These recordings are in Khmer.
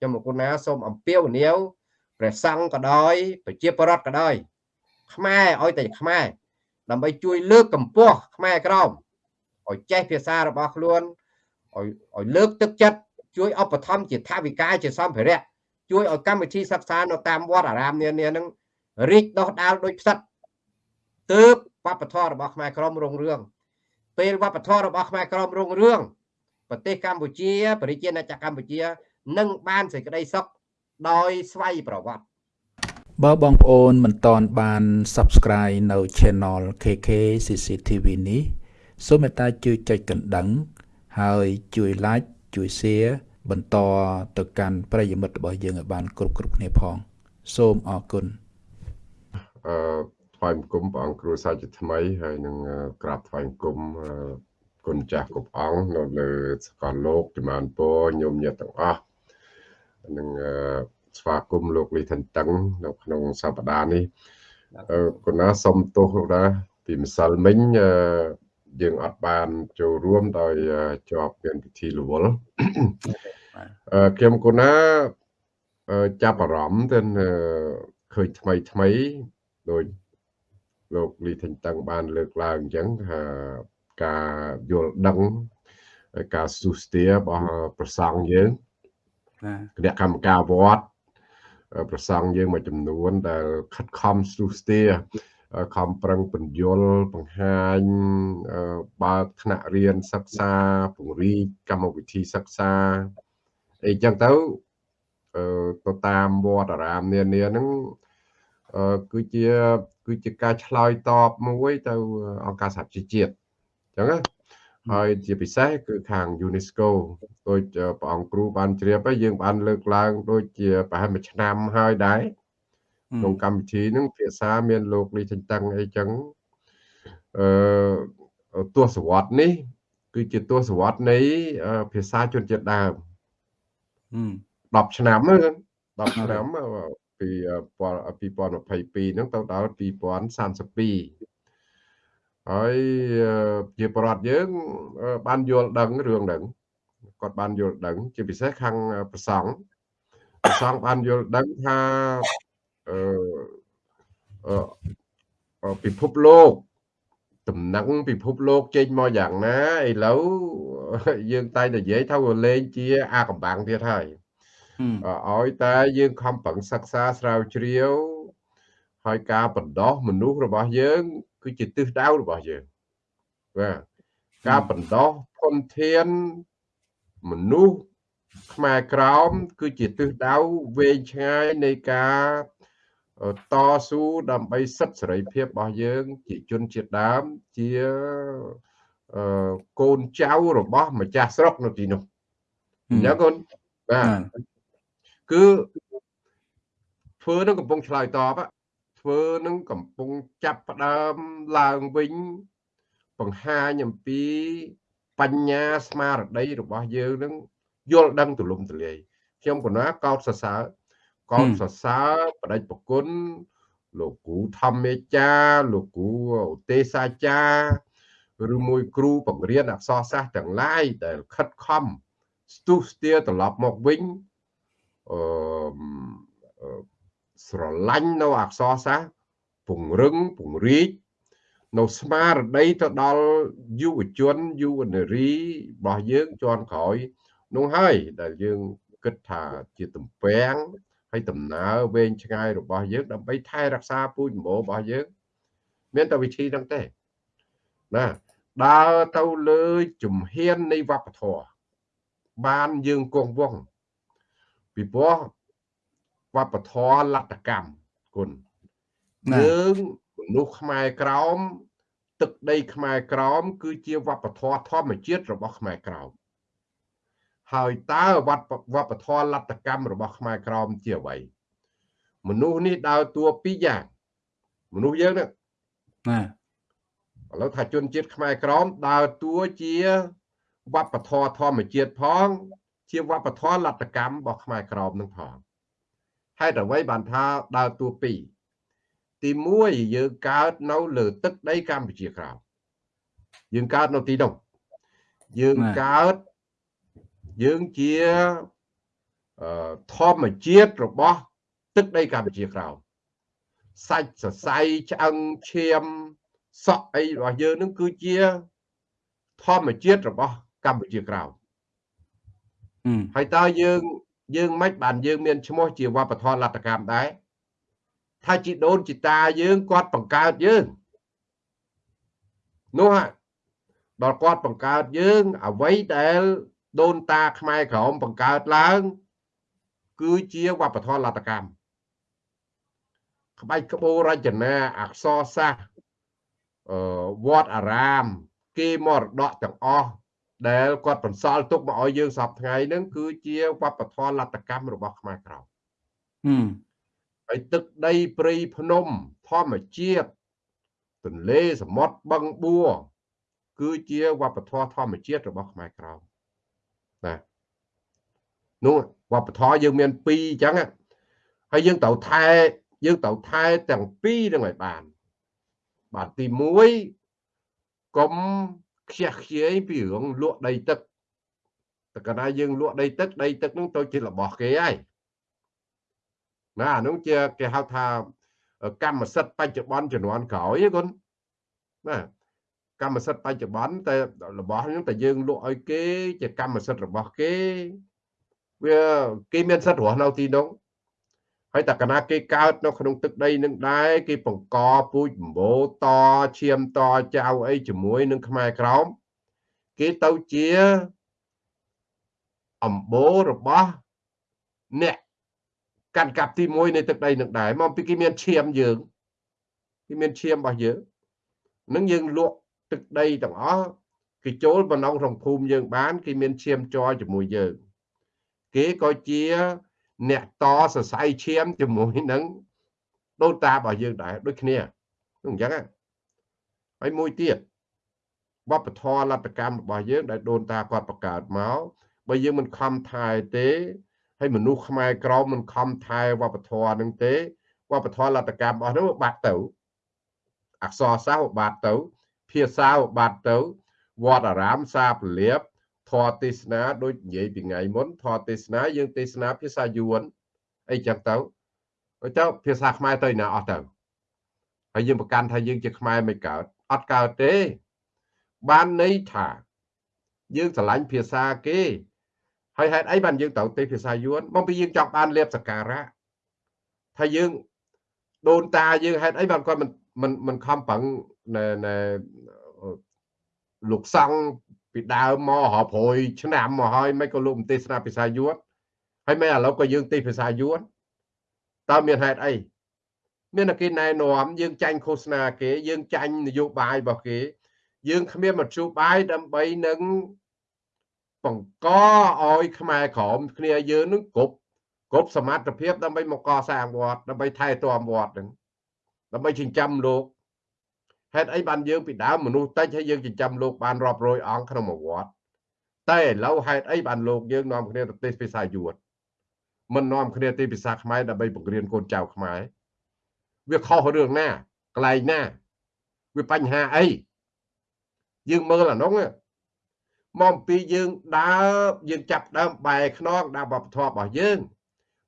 ខ្ញុំលោកណាសូមអំពាវនាវព្រះសង្ឃក៏ដោយប្រជាពលរដ្ឋក៏ដោយខ្មែរឲ្យតែខ្មែរដើម្បីជួយលើកកម្ពស់ខ្មែរក្រមឲ្យចេះភាសារបស់ខ្លួនឲ្យឲ្យលើកទឹកចិត្តជួយឧបត្ថម្ភជាថាវិការជាសម្ភារៈជួយឲ្យកម្មវិធីសិក្សានៅតាមវត្តអារាមនានានឹងរីកដុះដាលដោយផ្សិតទើបវប្បធម៌របស់ខ្មែរក្រមរុងរឿងពេលវប្បធម៌របស់ខ្មែរក្រមរុងរឿងប្រទេសកម្ពុជាប្រជាណាចក្រកម្ពុជា នឹងបានសេចក្តីសុខដោយស្វ័យប្រវត្តិបើបងប្អូនមិនតន់បាន Subscribe នៅ Channel KK CCTV នេះសូមមេត្តាជួយចុចកណ្ដឹង ហើយជួយ Like ជួយ Share បន្តទៅកាន់ប្រិយមិត្តរបស់យើងឲ្យបាន គ្រប់គ្រប់គ្នាផង សូមអរគុណអឺថ្វាយបង្គំព្រះអង្គគ្រូសាជាថ្មីហើយនឹងក្រាបថ្វាយបង្គំគុណចាស់គ្រប់អង្គនៅលើសកលលោកជំនាន់ពរញោមញាតទាំងអស់ នឹងស្វាគមន៍លោកលីថនតឹងនៅក្នុងសប្តាហ៍នេះគុណណាសុំទោសលោកណាពីម្សិលមិញយើងអត់បានចូលរួមដោយជាប់មានពិធីរវល់ខ្ញុំគុណណាចាប់អារម្មណ៍ទៅឃើញថ្មីថ្មីដោយលោកលីថេងតឹងបានលើកឡើងអញ្ចឹងថាការយល់ដឹងការសុស្ទារបស់ប្រសង់យើង គណៈកម្មការវត្តប្រសង់យើងមួយចំនួន ដែលខិតខំសុស្ទាខំប្រឹងបញ្យលបង្ហាញបើកថ្នាក់រៀនសិក្សាពង្រីកកម្មវិធីសិក្សាអីចឹងទៅទៅតាមវត្តអារាមនានាហ្នឹងគឺជាគឺជាការឆ្លើយតបមួយទៅអង្គការសហជីវជាតិអញ្ចឹងណា ហើយជាពិសេសគឺខាង UNESCO ដូចព្រះអង្គគ្រូបានជ្រាបហើយយើងបានលើកឡើង ដូចជាប្រហែលមួយឆ្នាំហើយដែរក្នុងកម្មវិធីហ្នឹងភាសាមានលោកលីចិនតឹងអីចឹងអឺទស្សវត្សនេះ គឺជាទស្សវត្សនៃភាសាជនជាតិដើម10ឆ្នាំហ្នឹង10ឆ្នាំពី2022ហ្នឹងទៅដល់2032 ហើយជាប្រដ្ឋយើង បានយល់ដឹងរឿងហ្នឹងគាត់បានយល់ដឹង ជាពិសេសខាងប្រសង់ប្រសង់បានយល់ដឹងថាអឺពិភពលោកតំណែងពិភពលោកចេញមកយ៉ាងណាឥឡូវយើងតែនិយាយថាវាលេងជា អាកំបាំងទៀតហើយឲ្យតែយើងខំប្រឹងសិក្សាស្រាវជ្រាវហើយការបណ្ដោះមនុស្សរបស់យើង គឺជាទិសដៅរបស់យើងបាទការបណ្ដោះធនធានមនុស្សខ្មែរក្រោម គឺជាទិសដៅវែងឆ្ងាយនៃការតស៊ូដើម្បីសិទ្ធិសេរីភាពរបស់យើង ជាជនជាតិដើមជាកូនចៅរបស់ម្ចាស់ស្រុកនៅទីនោះអញ្ចឹងកូនបាទគឺធ្វើនឹងកំពុងឆ្លើយតប ធ្វើនឹងកំពុងចាប់ផ្ដើមឡើងវិញ បង្ហាញអំពីបញ្ញាស្មារតីរបស់យើងនឹងយល់ដឹងទូលំទូលាយខ្ញុំកណាកោតសរសើរកោតសរសើរបដិប្រគុណលោកគ្រូធម្មមេចាលោកគ្រូឧទេសសាចាឬមួយគ្រូបង្រៀនអក្សរសាស្ត្រទាំងឡាយដែលខិតខំស្ទុះស្ទាត្រឡប់មកវិញអឺ ស្រឡាញ់នៅអក្សរសាស្ត្រពង្រឹងពង្រីកនៅស្មារតីទៅដល់យុវជនយុវនារីរបស់យើងជាន់ក្រោយនោះហើយដែលយើងគិតថាជាទំពាំងហើយដំណើរវែងឆ្ងាយរបស់យើងដើម្បីថែរក្សាពូជម្បូររបស់យើង មានតែវិធីហ្នឹងទេណាដើរទៅលើជំហាននៃវប្បធម៌បានយើងគង់វង្សពីព្រោះ វប្បធម៌លទ្ធកម្មគុណយើងមនុស្សខ្មែរក្រោមទឹកដីខ្មែរក្រោមគឺជាវប្បធម៌ធម្មជាតិរបស់ខ្មែរក្រោមហើយតើវត្តវប្បធម៌លទ្ធកម្មរបស់ខ្មែរក្រោមជាអ្វីមនុស្សនេះដើរតួពីរយ៉ាងមនុស្សយើងនេះណាឥឡូវថាជនជាតិខ្មែរក្រមដើរតួជាវប្បធម៌ធម្មជាតិផង ជាវប្បធម៌លទ្ធកម្មរបស់ខ្មែរក្រមនឹងផង ហេតុអ្វីបានថាដើរតួពីរទី1យើងកើតនៅលើទឹកដីកម្ពុជាក្រោមយើងកើតនៅទីនោះយើងកើតយើងជាអឺធម្មជាតិរបស់ទឹកដីកម្ពុជាក្រោមសាច់សរសៃឆ្អឹងឈាមសក់អីរបស់យើងនឹងគឺជាធម្មជាតិរបស់កម្ពុជាក្រោមហើយតើយើង យើងមិនបានយើងមានឈ្មោះជាវប្បធម៌លទ្ធកម្មដែរថាជីដូនជីតាយើងគាត់បង្កើតយើងនោះដល់គាត់បង្កើតយើងអ្វីដែលដូនតាខ្មែរក្រមបង្កើតឡើង គឺជាវប្បធម៌លទ្ធកម្មក្បាច់ក្បូររចនាអក្សរសាស្ត្រអឺវត្តអារាម គេមរតកទាំងអស់ ដែលគាត់បន្សល់ទុកមកឲ្យយើងសពថ្ងៃហ្នឹងគឺជាវប្បធម៌លទ្ធកម្មរបស់ខ្មែរក្រមហើយទឹកដីព្រៃភ្នំធម្មជាតិទន្លេសមុទ្របឹងបួរគឺជាវប្បធម៌ធម្មជាតិរបស់ខ្មែរក្រមណានោះវប្បធម៌យើងមាន2អញ្ចឹងហើយយើងត្រូវថែយើងត្រូវថែទាំងពីរនឹងឲ្យបានបាទទី1កុំ ខ្ជះខ្ជាយពីរឿងលក់ដីទឹកតែកាលណាយើងលក់ដីទឹកដីទឹកនឹងទៅជារបស់គេហើយណាអានោះជាគេហៅថាកម្មសិទ្ធិបច្ចុប្បន្នជំនាន់ក្រោយហ្នឹងគុណណាកម្មសិទ្ធិបច្ចុប្បន្នតែរបស់ហ្នឹងតែយើងលក់ឲ្យគេ ជាកម្មសិទ្ធិរបស់គេវាគេមានសិទ្ធិរស់នៅទីនោះ ហើយតែកណាគេកើតនៅក្នុងទឹកដីនឹងដែរគេបង្កពូជបំបោតឈាមតចៅអីជាមួយនឹងខ្មែរក្រោមគេទៅជាអំបូររបស់អ្នកកាន់កាប់ទី1នៃទឹកដីនឹងដែរមកពីគេមានឈាមយើងគេមានឈាមរបស់យើងនឹងយើងលក់ទឹកដីទាំងអស់គេចូលបំណងក្នុងភូមិយើងបានគេមានឈាមចរជាមួយយើងគេក៏ជា អ្នកតសរសៃឈាមជាមួយនឹងដូនតារបស់យើងដែរដូចគ្នាអញ្ចឹងហើយមួយទៀតវប្បធម៌លទ្ធកម្មរបស់យើងដែលដូនតាគាត់បង្កើតមកបើយើងមិនខំថែទេហើយមនុស្សខ្មែរក្រមមិនខំថែវប្បធម៌នឹងទេវប្បធម៌លទ្ធកម្មរបស់នោះបាត់ទៅអក្សរសាស្ត្របាត់ទៅ ភាសាបាត់ទៅវត្តអារាមសាពលៀប ធម៌ទេសនាដូចនិយាយពីថ្ងៃមុនធម៌ទេសនាយើងទេសនាភាសាយួនអីចឹងទៅទៅភាសាខ្មែរទៅណាអស់ទៅហើយយើងប្រកាន់ថាយើងជាខ្មែរមិនកើតអត់កើតទេ បានន័យថា យើងស្រឡាញ់ភាសាគេហើយហេតុអីបានយើងត្រូវទេភាសាយួនមកពីយើងចង់បានលៀបសការៈថាយើងដូនតាយើងហេតុអីបានគាត់មិនមិនមិនខំប្រឹងណែលោកសង្ឃ ពីដើមមករាប់រយឆ្នាំមកហើយមិនក៏លោកទេសនាភាសាយួនហើយមិនឥឡូវក៏យើងទេសភាសាយួនតើមានហេតុអីមានតែគេណែនាំយើងចាញ់ឃោសនាគេ យើងចាញ់នយោបាយរបស់គេ យើងគ្មានមធ្យោបាយដើម្បីនឹងបង្កឲ្យខ្មែរក្រមគ្នាយើងនឹងគ្រប់គ្រប់សមត្ថភាពដើម្បីមកកសាងវត្តដើម្បីថែទាំវត្តនឹងដើម្បីចិញ្ចឹមលោក ហេតុអីបានយើងពីដើមមនុស្សតិចហើយយើងចិញ្ចឹមលោកបានរាប់រយអង្គក្នុងមួយវត្តតែឥឡូវហេតុអីបានលោកយើងនាំគ្នាទៅទេសភាសាយួនមិននាំគ្នាទេភាសាខ្មែរដើម្បីបង្រៀនកូនចៅខ្មែរវាខុសរឿងណាកន្លែងណាវាបញ្ហាអីយើងមើលអានោះមកពីយើងដើរយើងចាប់ដើមបែខ្នងដើមវប្បធម៌របស់យើង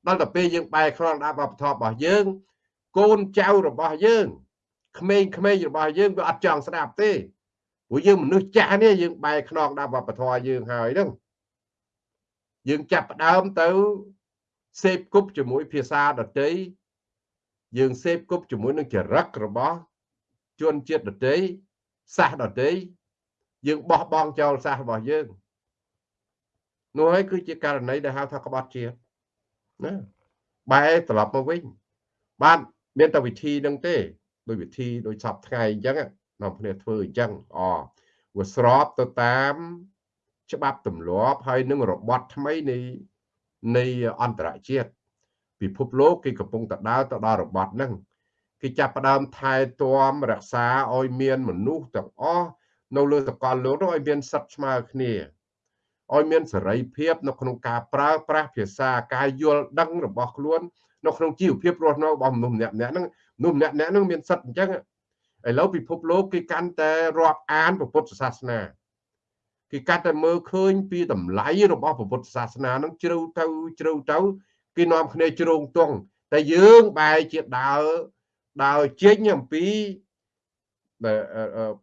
ដល់ទៅពេលយើងបែខ្នងដើមវប្បធម៌របស់យើង កូនចៅរបស់យើង ក្មេងៗរបស់យើងវាអត់ចង់ស្ដាប់ទេព្រោះយើងមនុស្សចាស់នេះយើងបែរខ្នងដល់វប្បធម៌យើងហើយហ្នឹងយើងចាប់ផ្ដើមទៅសេពគប់ជាមួយភាសាដតីយើងសេពគប់ជាមួយនឹងចរិតរបស់ជនជាតិដតីសាសដតីយើងបោះបង់ចោលសាសរបស់យើងនោះហើយគឺជាករណីដែលហៅថាក្បត់ជាតិណាបែរត្រឡប់មកវិញបានមានតែវិធីនឹងទេ ដោយវិធីដោយសពថ្ងៃអញ្ចឹងនាំគ្នាធ្វើអញ្ចឹងអវាស្របទៅតាម ច្បាប់ទម្លាប់ហើយនឹងរបត់ថ្មីនៃនៃអន្តរជាតិពិភពលោកគេកំពុងទៅដើរទៅដល់របត់ហ្នឹងគេចាប់ផ្ដើមថែទាំរក្សាឲ្យមានមនុស្សទាំងអស់នៅលើសកលលោកនោះឲ្យមានសិទ្ធិស្មើគ្នាឲ្យមានសេរីភាពនៅក្នុងការប្រើប្រាស់ភាសាការយល់ដឹងរបស់ខ្លួននៅក្នុងជីវភាពរស់នៅរបស់មនុស្សម្នាក់ៗហ្នឹង មនុស្សម្នាក់ៗហ្នឹងមានសិទ្ធិអញ្ចឹងឥឡូវពិភពលោកគេកាន់តែរាប់អានពុទ្ធសាសនាគេកាត់តែមើលឃើញពីតម្លៃរបស់ពុទ្ធសាសនានឹងជ្រៅទៅជ្រៅទៅគេនាំគ្នាជ្រងទង់តែយើងបែរជាដើរដើរចេញអំពី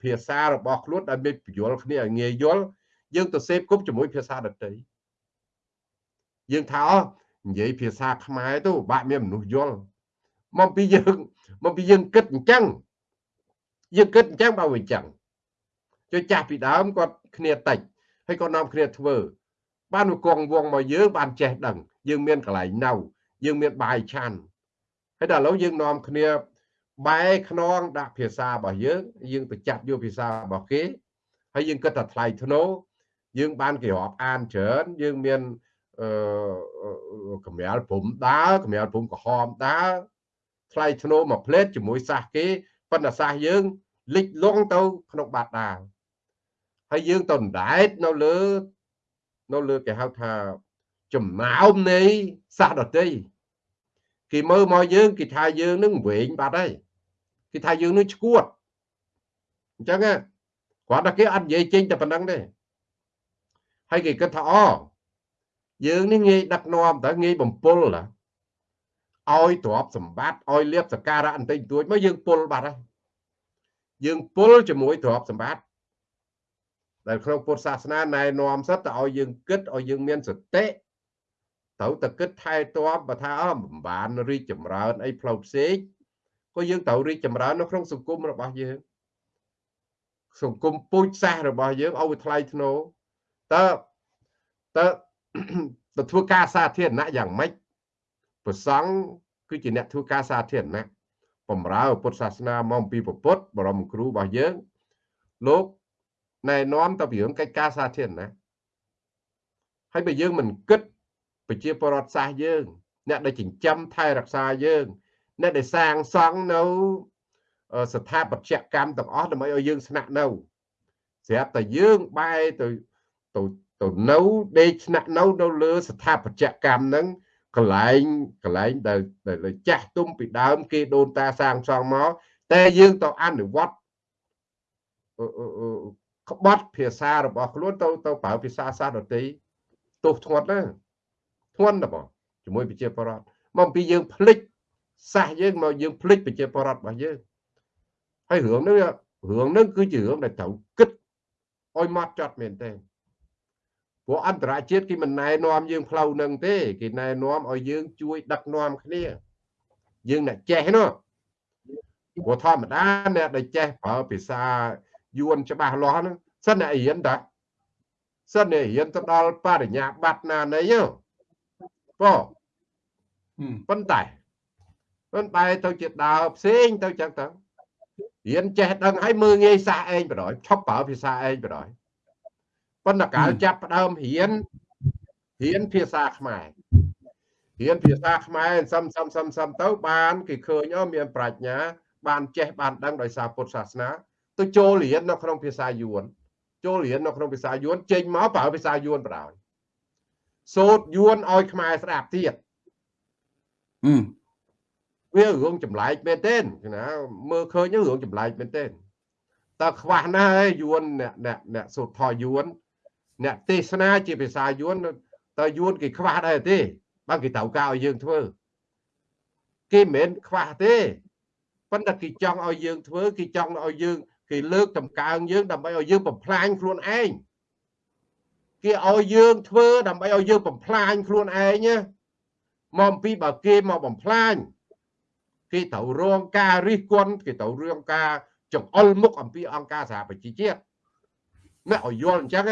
ភាសារបស់ខ្លួនដែលមានបញ្យល់គ្នាឲ្យងាយយល់យើងទៅសេពគប់ជាមួយភាសាដទៃយើងថាអនិយាយភាសាខ្មែរទៅបាក់មានមនុស្សយល់ មកពីយើងមកពីយើងគិតអញ្ចឹងយើងគិតអញ្ចឹងបើវាអញ្ចឹងជួយចាស់ពីដើមគាត់គ្នាតិចហើយគាត់នាំគ្នាធ្វើ បានមកគង់វងមកយើងបានចេះដឹង យើងមានកន្លែងនៅយើងមានបាយឆាន់ហើយដល់ឥឡូវយើងនាំគ្នាបែខ្នងដាក់ភាសារបស់យើងយើងទៅចាប់យកភាសារបស់គេហើយយើងគិតថាថ្លៃធ្នូយើងបានគេរាប់អានច្រើនយើងមានអឺកម្រាលព្រំដើរកម្រាលព្រំក្រហមដើរ ថ្លៃធ្នូមួយផ្លេតជាមួយសាសគេប៉ុន្តែសាសយើងលិចលង់ទៅក្នុងបាតដាលហើយយើងទៅដែតនៅលើនៅលើគេហៅថាចំណោមនៃសាសដតីគេមើលមកយើងគេថាយើងនឹងវែងបាត់ហើយគេថាយើងនឹងឈួតអញ្ចឹងគាត់ថាគេអត់និយាយចេញតែប៉ុណ្្នឹងទេហើយគេគិតថាអយើងនេះងាយដឹកនាំតើងាយបំពុលណា ឲ្យទ្រព្យសម្បត្តិឲ្យលៀបសការៈបន្តិចបន្តួចមកយើងពុលបាត់ហើយយើងពុលជាមួយទ្រព្យសម្បត្តិដែលក្នុងពុទ្ធសាសនាណែនាំសិតទៅឲ្យយើងគិតឲ្យយើងមានសតិត្រូវតែគិតថែទាំបើថាអមបានរីកចម្រើនអីផ្លូវផ្សេងក៏យើងត្រូវរីកចម្រើននៅក្នុងសង្គមរបស់យើងសង្គមពូជសាសរបស់យើងឲ្យវាថ្លៃថ្នូរតើតើទៅធ្វើការសាធារណៈយ៉ាងម៉េច ប្រសង់គឺជាអ្នកធ្វើការសាធារណៈបំរើពុទ្ធសាសនាមកពីពុទ្ធបរមគ្រូរបស់យើងលោកណែនាំទៅពីរឿងកិច្ចការសាធារណៈហើយបើយើងមិនគិតប្រជាពលរដ្ឋសាសយើង អ្នកដែលចិញ្ចឹមថែរក្សាយើង អ្នកដែលសាងសង់នៅស្ថាបត្យកម្មទាំងអស់ដើម្បីឲ្យយើងស្នាក់នៅស្រាប់តែយើងបែរទៅទៅទៅនៅដេកស្នាក់នៅនៅលើស្ថាបត្យកម្មហ្នឹង កន្លែងកន្លែងដែលដែលចាស់ទុំពីដើម គេដូនតាសាងសង់មកតែយើងទៅអនុវត្តក្បត់ភាសារបស់ខ្លួនទៅទៅប្រើភាសាសាស្ត្រដទៃទោសធ្ងន់ណាធ្ងន់ណាបងជាមួយប្រជាពលរដ្ឋមកពីយើងភ្លេចសាសយើងមកយើងភ្លេចប្រជាពលរដ្ឋរបស់យើងហើយរឿងនេះរឿងនេះគឺជារឿងដែលត្រូវគិតឲ្យម៉ត់ចត់មែនទេ ព្រោះអន្តរជាតិគេមិនណែនាំយើងផ្លូវនឹងទេគេណែនាំឲ្យយើងជួយដឹកនាំគ្នាយើងអ្នកចេះនោះព្រោះធម្មតាអ្នកដែលចេះប្រើភាសាយួនច្បាស់លាស់ហ្នឹងសិនអ្នករៀនតាសិនអ្នករៀនទៅដល់បរិញ្ញាបត្រណានៃបងប៉ុន្តែប៉ុន្តែទៅជាដើរផ្សេងទៅចឹងទៅរៀនចេះដឹងឲ្យមើងងាយសាឯងបដ ாய் ឈប់ប្រើភាសាឯងបដ ாய் ប៉ុន្តែកាលចាប់ផ្ដើមរៀនរៀនភាសាខ្មែររៀនភាសាខ្មែរសំសំសំសំទៅបានគេឃើញអូមានប្រាជ្ញា បានចេះបានដឹងដោយសារពុទ្ធសាសនាទៅចូលរៀននៅក្នុងភាសាយួនចូលរៀននៅក្នុងភាសាយួនចេញមកប្រើភាសាយួនបដ ாய் សូត្រយួនឲ្យខ្មែរស្ដាប់ទៀតវារឿងចម្លែកមែនទេណាមើលឃើញរឿងចម្លែកមែនទេតើខ្វះណាស់ហើយយួនអ្នកអ្នកអ្នកសូត្រថយួន អ្នកទេសនាជាភាសាយួនតើយួនគេខ្វះដែរទេបើគេត្រូវការឲ្យយើងធ្វើគេមិនមែនខ្វះទេប៉ុន្តែគេចង់ឲ្យយើងធ្វើគេចង់ឲ្យយើងគេលើកតម្កើងយើងដើម្បីឲ្យយើងបំផ្លាញខ្លួនឯងគេឲ្យយើងធ្វើដើម្បីឲ្យយើងបំផ្លាញខ្លួនឯងណាមកពីបើគេមកបំផ្លាញគេត្រូវរងការរិះគន់គេត្រូវរងការចង្អុលមុខអំពីអង្គការសហប្រជាជាតិអ្នកឲ្យយល់អញ្ចឹង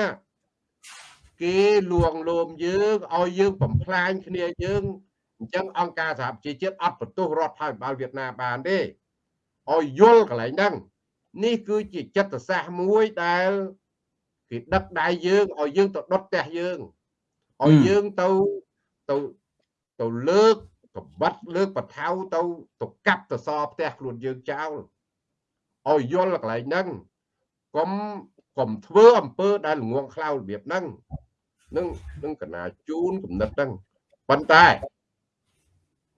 គេលួងលោមយើងឲ្យយើងបំផ្លាញគ្នាយើងអញ្ចឹងអង្គការសហប្រជាជាតិអត់បន្ទោសរដ្ឋាភិបាលវៀតណាមបានទេឲ្យយល់កន្លែងហ្នឹងនេះគឺជាចិត្តសាស្ត្រមួយដែលគេដឹកដៃយើងឲ្យយើងទៅដុតផ្ទះយើងឲ្យយើងទៅទៅទៅលើកកបិតលើកបថៅទៅទៅកាប់ទៅសផ្ទះខ្លួនយើងចោលឲ្យយល់កន្លែងហ្នឹងកុំកុំធ្វើអំពើដែលល្ងងខ្លៅរបៀបហ្នឹង នឹងនឹងកណាជូនគំនិតហ្នឹងប៉ុន្តែ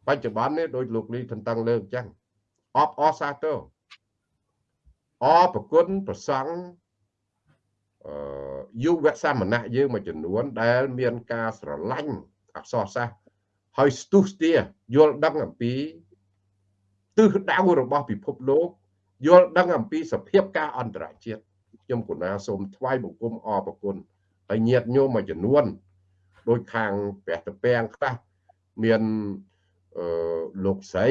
បច្ចុប្បន្ននេះដោយលោកលីថនតឹងលើកអញ្ចឹងអបអសាទរអរប្រគុណប្រសង់អយុវសាមណៈយើងមួយចំនួន ដែល មានការស្រឡាញ់អក្សរសាស្ត្រហើយស្ទុះស្ទាយល់ដឹងអំពីទិសដៅរបស់ពិភពលោកយល់ដឹងអំពីសភាពការអន្តរជាតិខ្ញុំកណាសូមថ្វាយបង្គំអរប្រគុណ ហើយញាតញោមមួយចំនួនដោយខាងព្រះតពាំងខ្លះមានអឺលោកស្រី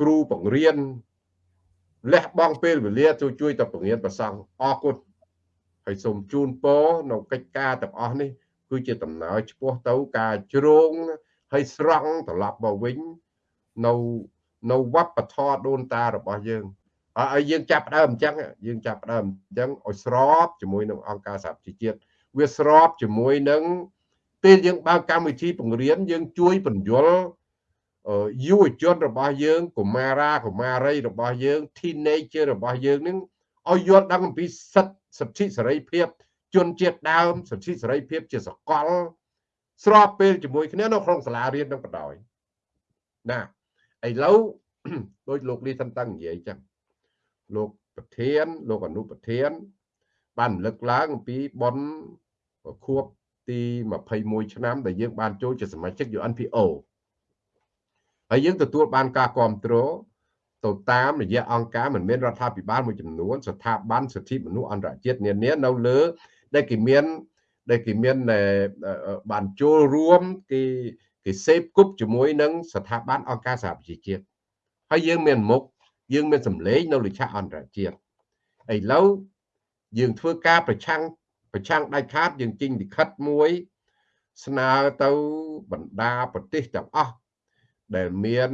គ្រូបង្រៀនលះបង់ពេលវេលាជួយជួយទៅបង្រៀនប្រសង់អរគុណហើយសូមជូនពរនៅកិច្ចការទាំងអស់នេះ គឺជាដំណើរឆ្ពោះទៅការជ្រងហើយស្រង់ត្រឡប់មកវិញនៅនៅវប្បធម៌ដូនតារបស់យើងហើយយើងចាប់ដើមអញ្ចឹងយើងចាប់ដើមអញ្ចឹងឲ្យស្របជាមួយនឹងអង្គការសហជីវជាតិ វាស្របជាមួយនឹងពេលយើងបើកកម្មវិធីបង្រៀនយើងជួយបញ្យលយុវជនរបស់យើងកុមារាកុមារីរបស់យើង teenager របស់យើងនឹងឲ្យយល់ដឹងអំពីសិទ្ធិសិទ្ធិសេរីភាព ជនជាតិដើមសិទ្ធិសេរីភាពជាសកល ស្របពេលជាមួយគ្នានៅក្នុងសាលារៀននឹងបដ ாய் ណាឥឡូវដូចលោកលីសិនតាំងនិយាយចឹងលោកប្រធាន លោកអនុប្រធាន បានលើកឡើងអំពីប៉ុន ខួបទី21ឆ្នាំដែលយើងបានចូលជាសមាជិក UNPO ហើយយើងទទួលបានការគ្រប់គ្រងទៅតាមរយៈអង្គការមិនមែនរដ្ឋាភិបាលមួយចំនួនស្ថាប័នសិទ្ធិមនុស្សអន្តរជាតិនានានៅលើដែលគេមានដែលគេមានបានចូលរួមគេគេសេពគប់ជាមួយនឹងស្ថាប័នអង្គការសហប្រជាជាតិហើយយើងមានមុខយើងមានសម្លេងនៅលើឆាកអន្តរជាតិឥឡូវយើងធ្វើការប្រឆាំង ប្រឆាំងដាច់ខាតយើងចេញលិខិតមួយ ស្នើទៅបណ្ដាប្រទេសទាំងអស់ដែលមាន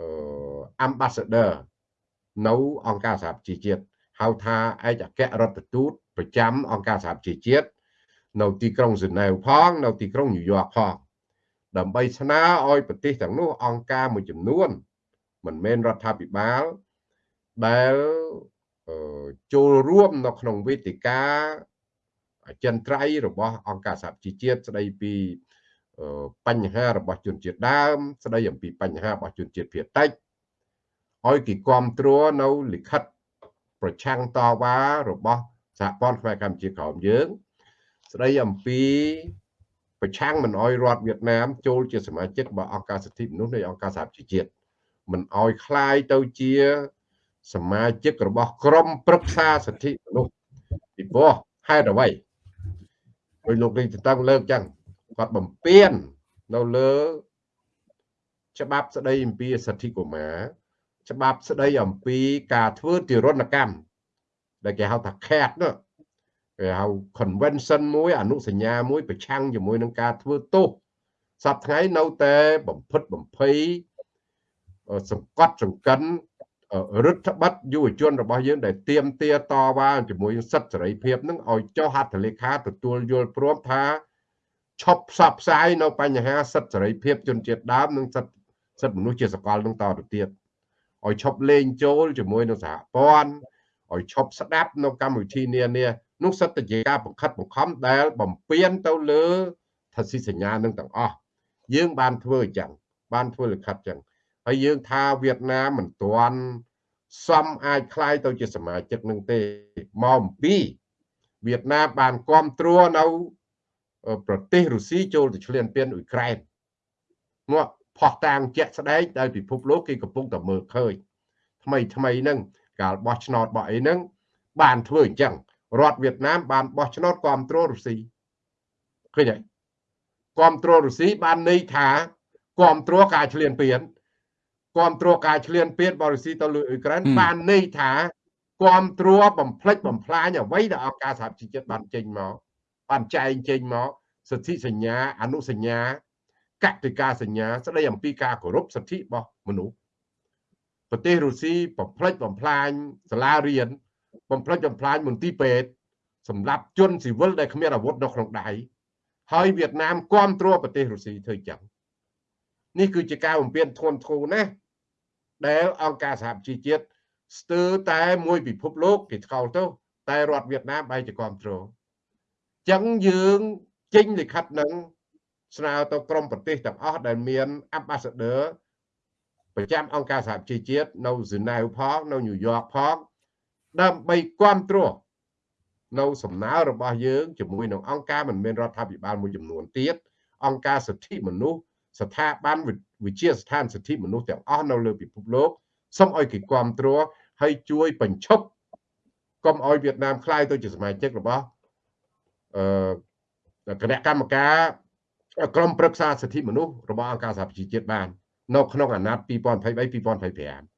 អឺ ambassador នៅអង្គការសហប្រជាជាតិហៅថាឯកអគ្គរដ្ឋទូតប្រចាំអង្គការសហប្រជាជាតិនៅទីក្រុងហ្សឺណែវផងនៅទីក្រុងញូវយ៉កផងដើម្បីស្នើឲ្យប្រទេសទាំងនោះអង្គការមួយចំនួន មិនមែនរដ្ឋាភិបាលដែលចូលរួមនៅក្នុងវេទិកាអ ចិន្ត្រៃយ៍របស់អង្គការសហជីវជាតិស្ដីពីបញ្ហារបស់ជនជាតិដើម ស្ដីអំពីបញ្ហារបស់ជនជាតិភាគតិចឲ្យគេគ្រប់គ្រងនៅលិខិតប្រឆាំងតវ៉ារបស់សហព័ន្ធខ្មែរកម្ពុជាក្រោមយើង ស្ដីអំពីប្រឆាំងមិនអោយរដ្ឋវៀតណាមចូលជាសមាជិករបស់អង្គការសិទ្ធិមនុស្សនៃអង្គការសហជីវជាតិមិនអោយคลายទៅជាសមាជិករបស់ក្រមប្រឹក្សាសិទ្ធិមនុស្សពីព្រោះហេតុអ្វី ដោយលោកលេងតឹងលើកចឹងគាត់បំពេញនៅលើ ច្បាប់ស្ដីអំពីសិទ្ធិកុមារច្បាប់ស្ដីអំពីការធ្វើទារុណកម្មដែលគេហៅថា CAT នោះគេហៅ convention មួយអនុសញ្ញាមួយប្រឆាំងជាមួយនឹងការធ្វើទោសសប្តាហ៍ថ្ងៃនៅតែបំផិតបំភ័យសង្កត់សង្កិន រដ្ឋបတ်យុវជនរបស់យើងដែលទៀមទាតវ៉ាជាមួយសិទ្ធិសេរីភាពនឹងឲ្យចុះហត្ថលេខាទទួលយល់ព្រមថាឈប់ផ្សព្វផ្សាយនៅបញ្ហាសិទ្ធិសេរីភាពជនជាតិដើមនិងសិទ្ធិសិទ្ធិមនុស្សជាសកលនឹងតទៅទៀតឲ្យឈប់លេងចូលជាមួយនឹងសហព័ន្ធឲ្យឈប់ស្ដាប់នៅកម្មវិធីនានានោះសិទ្ធិជាការបង្ខិតបង្ខំដែលបំពេញទៅលើថាស៊ីសញ្ញានឹងទាំងអស់យើងបានធ្វើអញ្ចឹងបានធ្វើលិខិតអញ្ចឹង ហើយយើងថាវៀតណាមមិនទាន់សមអាចคล้ายទៅជាសមាជិកនឹងទេមកអំពីវៀតណាមបានគ្រប់គ្រងនៅប្រទេសរុស្ស៊ីចូលទៅឈ្លានពានអ៊ុយក្រែនមកផោះតាងជាក់ស្ដែងដែលពិភពលោកគេកំពុងតែមើលឃើញថ្មីថ្មីហ្នឹងកាលបោះឆ្នោតបោះអីហ្នឹងបានធ្វើអញ្ចឹងរដ្ឋវៀតណាមបានបោះឆ្នោតគ្រប់គ្រងរុស្ស៊ីឃើញហើយគ្រប់គ្រងរុស្ស៊ីបានន័យថាគ្រប់គ្រងការឈ្លានពាន គ្រប់គ្រងការឈ្លានពានបរិស៊ីទៅលើអ៊ុយក្រែនបានន័យថាគ្រប់គ្រងបំផ្លិចបំផ្លាញអ្វីដែលអង្គការសហជីវជាតិបានចេញមកបានចែងចេញមកសិទ្ធិសញ្ញាអនុសញ្ញាកតិកាសញ្ញា ស្ដីអំពីការគោរពសិទ្ធិរបស់មនុស្សប្រទេសរុស្ស៊ីបំផ្លិចបំផ្លាញសាលារៀនបំផ្លិចបំផ្លាញមន្ទីរពេទ្យសម្រាប់ជនស៊ីវិលដែលគ្មានអាវុធនៅក្នុងដៃហើយវៀតណាមគ្រប់គ្រងប្រទេសរុស្ស៊ីធ្វើចឹងនេះគឺជាការបំពេញធ្ងន់ធ្ងរណាស់ ដែលអង្គការសហជីវជាតិស្ទើរតែមួយពិភពលោកគេថ្កោលទៅតែរដ្ឋវៀតណាមបែរជាគ្រប់គ្រងចឹងយើងចេញលិខិតនឹងស្នើទៅក្រមប្រទេសទាំងអស់ដែលមាន ambassador ប្រចាំអង្គការសហជីវជាតិនៅហ្សឺណែវផងនៅញូវយ៉កផងដើម្បីគ្រប់គ្រងនៅសំណើរបស់យើងជាមួយនឹងអង្គការមិនមែនរដ្ឋាភិបាលមួយចំនួនទៀតអង្គការសិទ្ធិមនុស្សស្ថាប័ន វិជាស្ថានសិទ្ធិមនុស្សទាំងអស់នៅលើពិភពលោកសូមឲ្យគេគ្រប់គ្រងហើយជួយបញ្ឈប់កុំឲ្យវៀតណាមខ្លាយទៅជាសមាជិករបស់អឺគណៈកម្មការក្រុមប្រឹក្សាសិទ្ធិមនុស្សរបស់អង្គការសហប្រជាជាតិបាន នៅក្នុងអាណត្តិ2023 2025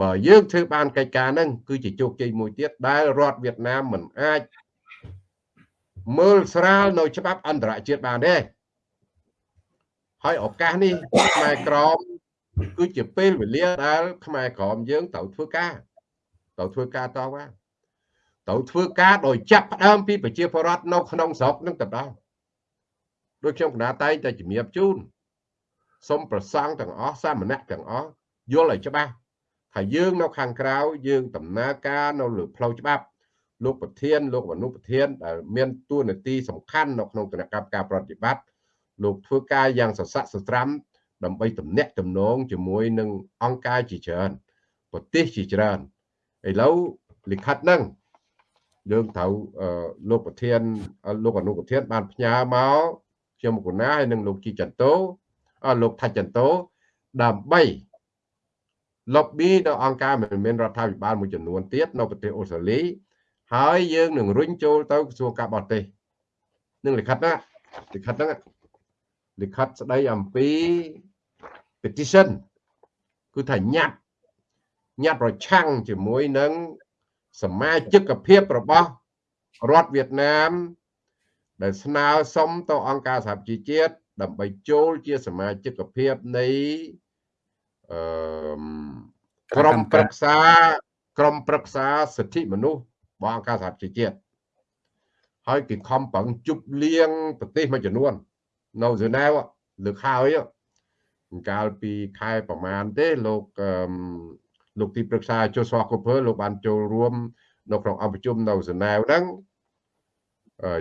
បើយើងធ្វើបានកិច្ចការហ្នឹងគឺជាជោគជ័យមួយទៀតដែលរដ្ឋវៀតណាមមិនអាចមើលស្រាលនៅច្បាប់អន្តរជាតិបានទេ ហើយឱកាសនេះខ្មែរក្រមគឺជាពេលវេលាដែលខ្មែរក្រមយើងត្រូវធ្វើការត្រូវធ្វើការតវ៉ាត្រូវធ្វើការដោយចាប់ផ្ដើមពីប្រជាពលរដ្ឋនៅក្នុងស្រុកនឹងទៅដល់ដូចខ្ញុំកណាតែងតែជំរាបជូនសូមប្រសង់ទាំងអស់សាមណៈទាំងអស់យល់ឲ្យច្បាស់ថាយើងនៅខាងក្រៅយើងដំណើរការនៅលើផ្លូវច្បាប់លោកប្រធានលោកមនុប្រធានដែលមានតួនាទីសំខាន់នៅក្នុងគណៈកម្មការប្រតិបត្តិ លោកធ្វើការយ៉ាងសស័កសស្រាំដើម្បីតំណាក់តំណងជាមួយនឹងអង្គការជាច្រើនប្រទេសជាច្រើនឥឡូវលិខិតហ្នឹងយើងត្រូវលោកប្រធានលោកអនុប្រធានបានផ្ញើមកខ្ញុំកូណាហើយនិងលោកជីចន្ទោលោកថាច់ចន្ទោដើម្បី lobby នៅអង្គការមិនមែនរដ្ឋាភិបាលមួយចំនួនទៀតនៅប្រទេសអូស្ត្រាលីហើយយើងនឹងរុញចូលទៅក្រសួងការបរទេសនឹងលិខិតណាលិខិតហ្នឹង លិខិតស្ដីអំពី petition គឺថាញត្តិញត្តិប្រឆាំងជាមួយនឹងសមាជិកភាពរបស់រដ្ឋវៀតណាម ដែលស្នើសុំទៅអង្គការសហប្រជាជាតិដើម្បីចូលជាសមាជិកភាពនៃអឺក្រុមប្រឹក្សាក្រុមប្រឹក្សាសិទ្ធិមនុស្សរបស់អង្គការសហប្រជាជាតិហើយគេខំប្រឹងជប់លៀងប្រទេសមួយចំនួន នៅហ្សឺណែវលើកហើយកាលពីខែប្រមាណទេលោកលោកទីប្រឹក្សាជូសវ៉ាកូភើលោកបានចូលរួមនៅក្នុងអង្គប្រជុំនៅហ្សឺណែវហ្នឹង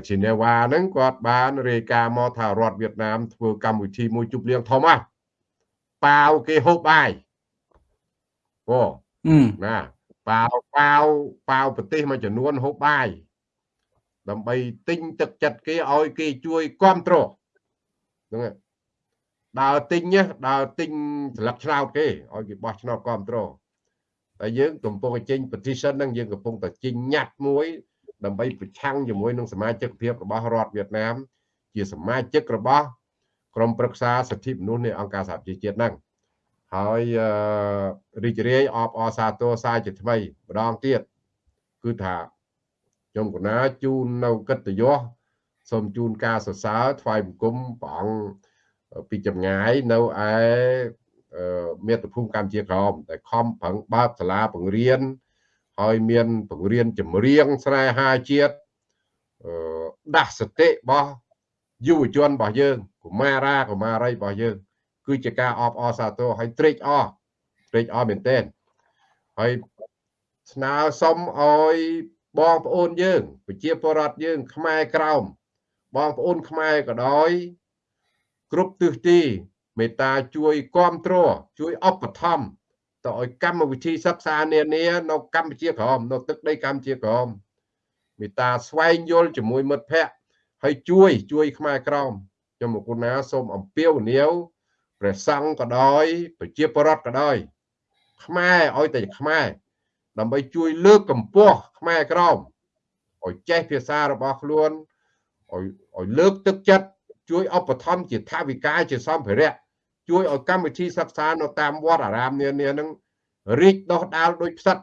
ជីណេវ៉ាហ្នឹងគាត់បានរាយការណ៍មកថារដ្ឋវៀតណាមធ្វើកម្មវិធីមួយជប់លៀងធំហ่ะប៉ាវគេហូបបាយអូណាប៉ាវប៉ាវប៉ាវប្រទេសមួយចំនួនហូបបាយដើម្បីទិញទឹកចិត្តគេឲ្យគេជួយគ្រប់គ្រង ហ្នឹងដើរទិញដើរទិញស្លឹកឆ្នោតគេឲ្យគេបោះឆ្នោតគ្រប់គ្រងតែយើងកំពុងតែចេញ petition ហ្នឹងយើងកំពុងតែចេញញត្តិមួយ ដើម្បីប្រឆាំងជាមួយនឹងសមាជិកភាពរបស់រដ្ឋវៀតណាម ជាសមាជិករបស់ក្រុមប្រឹក្សាសិទ្ធិមនុស្សនៃអង្គការសហប្រជាជាតិហ្នឹងហើយរីករាយអបអរសាទរសារជាថ្មីម្ដងទៀតគឺថាខ្ញុំកណាជូននៅកិត្តិយស សូមជូនការសរសើរថ្វាយបង្គំព្រះអង្គពីចម្ងាយនៅឯមាតុភូមិកម្ពុជាក្រមតែខំប្រឹងបើកសាលាបង្រៀនហើយមានបង្រៀនចម្រៀងស្នេហាជាតិដាស់សតិរបស់យុវជនរបស់យើងកុមារាកុមារីរបស់យើង គឺជាការអបអរសាទរហើយត្រេកអរត្រេកអរមែនទែនហើយស្នើសុំឲ្យបងប្អូនយើង ប្រជាពលរដ្ឋយើង ខ្មែរក្រោម បងប្អូនខ្មែរក៏ដោយ គ្រប់ទិសទីមេត្តាជួយគ្រប់គ្រងជួយឧបត្ថម្ភទៅឲ្យកម្មវិធីសិក្សានានានៅកម្ពុជាក្រមនៅទឹកដីកម្ពុជាក្រមមេត្តាស្វែងយល់ជាមួយមិត្តភ័ក្តិហើយជួយជួយខ្មែរក្រមខ្ញុំមកគុណាសូមអំពាវនាវព្រះសង្ឃក៏ដោយប្រជាពលរដ្ឋក៏ដោយ ខ្មែរឲ្យតែខ្មែរដើម្បីជួយលើកកម្ពស់ខ្មែរក្រមឲ្យចេះភាសារបស់ខ្លួន ឲ្យឲ្យលើកទឹកចិត្តជួយឧបត្ថម្ភជាថាវិការជាសម្ភារៈជួយឲ្យកម្មវិធីសិក្សានៅតាមវត្តអារាមនានានឹងរីកដុះដាលដោយផ្សិត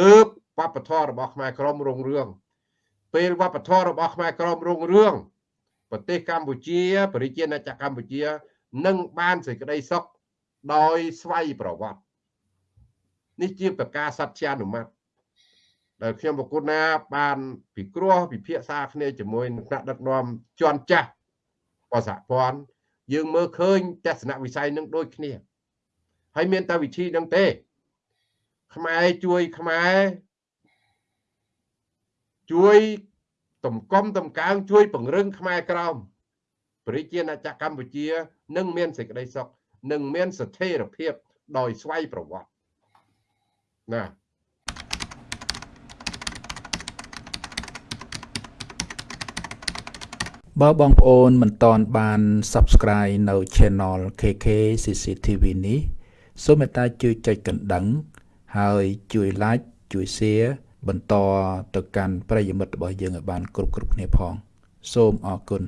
ទើបវប្បធម៌របស់ខ្មែរក្រមរុងរឿងពេលវប្បធម៌របស់ខ្មែរក្រមរុងរឿងប្រទេសកម្ពុជាប្រជាណាចក្រកម្ពុជានឹងបានសេចក្តីសុខដោយស្វ័យប្រវត្តិនេះជាប្រការសត្យានុម័ត ដែលខ្ញុំប្រគុណណា បានពិគ្រោះពិភាក្សាគ្នាជាមួយនឹងថ្នាក់ដឹកនាំជាន់ចាស់បសហព័ន្ធយើងមើលឃើញទស្សនវិស័យនឹងដូចគ្នាហើយមានតែវិធីនឹងទេ ខ្មែរជួយខ្មែរជួយតំកំ តំកើងជួយ ពង្រឹងខ្មែរក្រោមប្រជាណាចក្រកម្ពុជានឹងមានសេចក្តីសុខនឹងមានស្ថិរភាព ដោយស្វ័យប្រវត្តិណា បើបងប្អូនមិនតន់បាន Subscribe នៅ Channel KK CCTV នេះសូមមេត្តាជួយចុចកណ្ដឹង ហើយជួយ Like ជួយ Share បន្តទៅកាន់ប្រិយមិត្តរបស់យើងឲ្យបានគ្រប់គ្រប់គ្នាផង សូមអរគុណ